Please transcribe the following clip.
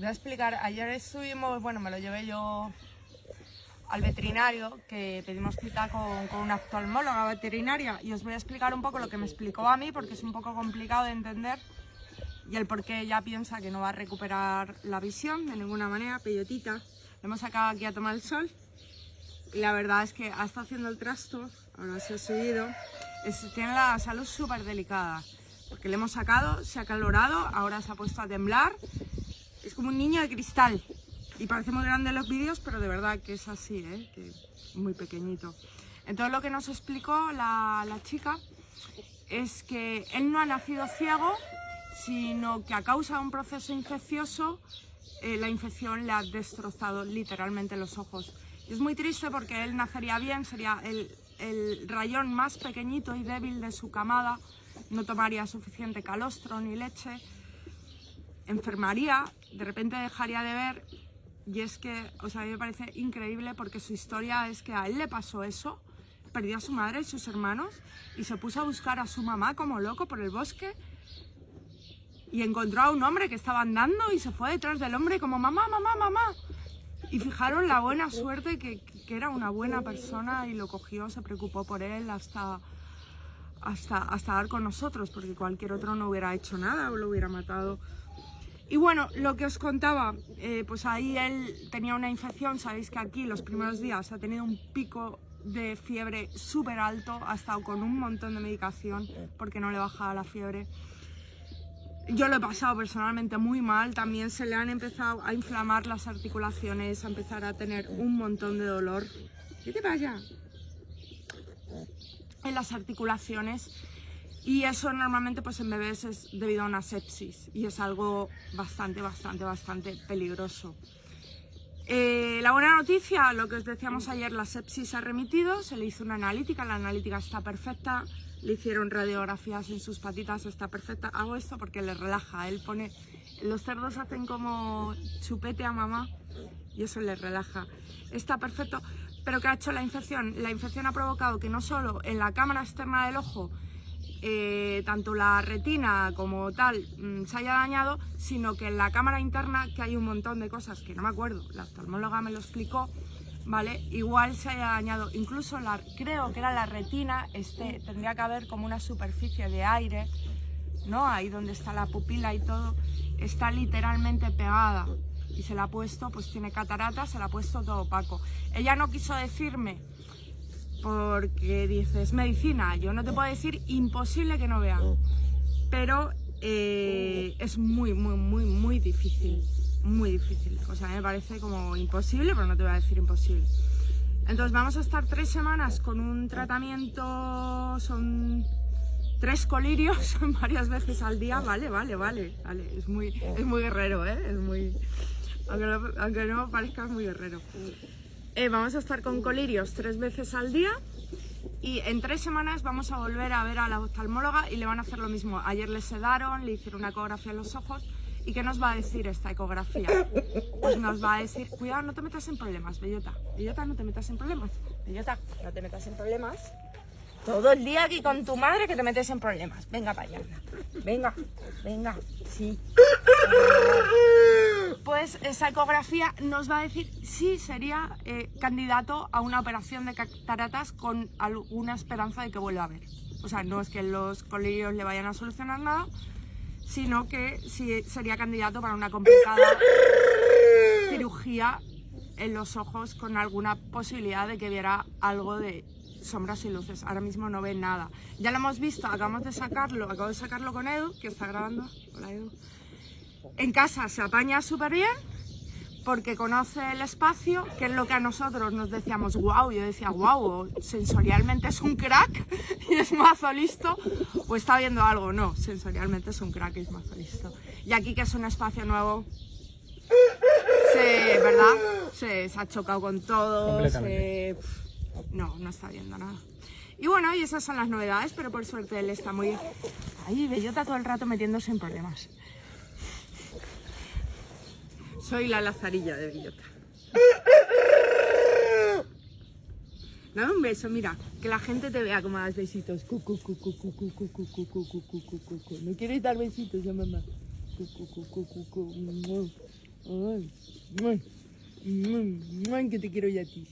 voy a explicar, ayer estuvimos, bueno, me lo llevé yo al veterinario, que pedimos cita con, con, una oftalmóloga veterinaria y os voy a explicar un poco lo que me explicó a mí porque es un poco complicado de entender y el por qué ella piensa que no va a recuperar la visión de ninguna manera, peyotita. Le hemos sacado aquí a tomar el sol y la verdad es que ha estado haciendo el trasto, ahora se ha subido, es, tiene la salud súper delicada porque le hemos sacado, se ha calorado, ahora se ha puesto a temblar, es como un niño de cristal y parece muy grande en los vídeos, pero de verdad que es así, ¿eh? muy pequeñito. Entonces lo que nos explicó la, la chica es que él no ha nacido ciego, sino que a causa de un proceso infeccioso, eh, la infección le ha destrozado literalmente los ojos. Y es muy triste porque él nacería bien, sería el, el rayón más pequeñito y débil de su camada, no tomaría suficiente calostro ni leche, enfermaría, de repente dejaría de ver y es que, o sea, a mí me parece increíble porque su historia es que a él le pasó eso, perdió a su madre y sus hermanos y se puso a buscar a su mamá como loco por el bosque y encontró a un hombre que estaba andando y se fue detrás del hombre como mamá, mamá, mamá. Y fijaron la buena suerte que, que era una buena persona y lo cogió, se preocupó por él hasta, hasta, hasta dar con nosotros porque cualquier otro no hubiera hecho nada o lo hubiera matado. Y bueno, lo que os contaba, eh, pues ahí él tenía una infección, sabéis que aquí los primeros días ha tenido un pico de fiebre súper alto, ha estado con un montón de medicación porque no le bajaba la fiebre. Yo lo he pasado personalmente muy mal, también se le han empezado a inflamar las articulaciones, a empezar a tener un montón de dolor. ¿Qué te pasa? En las articulaciones y eso normalmente pues en bebés es debido a una sepsis y es algo bastante, bastante, bastante peligroso. Eh, la buena noticia, lo que os decíamos ayer, la sepsis ha remitido, se le hizo una analítica, la analítica está perfecta, le hicieron radiografías en sus patitas, está perfecta. Hago esto porque le relaja, él pone, los cerdos hacen como chupete a mamá y eso le relaja. Está perfecto, pero ¿qué ha hecho la infección? La infección ha provocado que no solo en la cámara externa del ojo eh, tanto la retina como tal mmm, se haya dañado, sino que en la cámara interna, que hay un montón de cosas que no me acuerdo, la oftalmóloga me lo explicó, ¿vale? Igual se haya dañado, incluso la, creo que era la retina, este, tendría que haber como una superficie de aire, ¿no? Ahí donde está la pupila y todo, está literalmente pegada y se la ha puesto, pues tiene catarata, se la ha puesto todo opaco. Ella no quiso decirme porque dices medicina, yo no te puedo decir imposible que no vea, pero eh, es muy, muy, muy, muy difícil, muy difícil. O sea, me parece como imposible, pero no te voy a decir imposible. Entonces vamos a estar tres semanas con un tratamiento, son tres colirios, varias veces al día, vale, vale, vale, vale. Es muy, es muy guerrero, ¿eh? Es muy, aunque no, aunque no parezca muy guerrero. Eh, vamos a estar con colirios tres veces al día y en tres semanas vamos a volver a ver a la oftalmóloga y le van a hacer lo mismo. Ayer le sedaron, le hicieron una ecografía en los ojos ¿Y qué nos va a decir esta ecografía? Pues nos va a decir, cuidado, no te metas en problemas, Bellota. Bellota, no te metas en problemas. Bellota, no te metas en problemas. Todo el día aquí con tu madre que te metes en problemas. Venga para allá. Venga, venga, sí. Pues esa ecografía nos va a decir si sería eh, candidato a una operación de cataratas con alguna esperanza de que vuelva a ver. O sea, no es que los colirios le vayan a solucionar nada, sino que sí sería candidato para una complicada cirugía en los ojos con alguna posibilidad de que viera algo de sombras y luces. Ahora mismo no ve nada. Ya lo hemos visto, acabamos de sacarlo, acabo de sacarlo con Edu, que está grabando. Hola Edu. En casa se apaña súper bien porque conoce el espacio, que es lo que a nosotros nos decíamos, wow, yo decía, wow, sensorialmente es un crack y es mazo listo, o está viendo algo, no, sensorialmente es un crack y es mazo listo. Y aquí que es un espacio nuevo, se, ¿verdad? Se, se ha chocado con todo, se, no, no está viendo nada. Y bueno, y esas son las novedades, pero por suerte él está muy... Ahí, bellota todo el rato metiéndose en problemas. Soy la lazarilla de Villota. Dame un beso, mira, que la gente te vea como das besitos. ¿No quieres dar besitos a mamá? Que te quiero ya a ti.